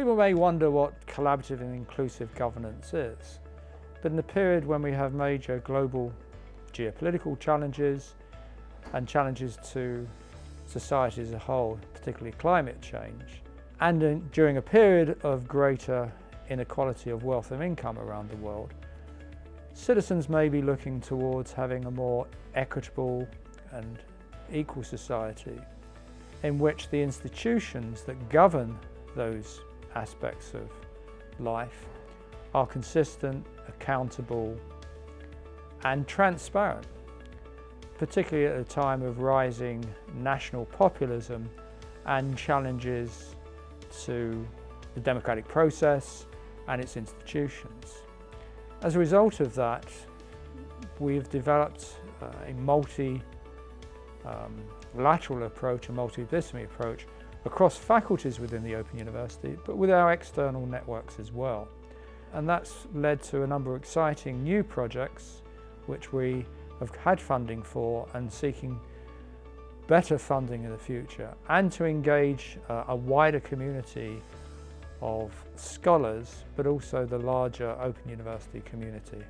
People may wonder what collaborative and inclusive governance is, but in a period when we have major global geopolitical challenges and challenges to society as a whole, particularly climate change, and in, during a period of greater inequality of wealth and income around the world, citizens may be looking towards having a more equitable and equal society in which the institutions that govern those aspects of life are consistent, accountable and transparent, particularly at a time of rising national populism and challenges to the democratic process and its institutions. As a result of that, we've developed uh, a multi um, approach, a multidisciplinary approach across faculties within the Open University, but with our external networks as well. And that's led to a number of exciting new projects which we have had funding for and seeking better funding in the future and to engage uh, a wider community of scholars but also the larger Open University community.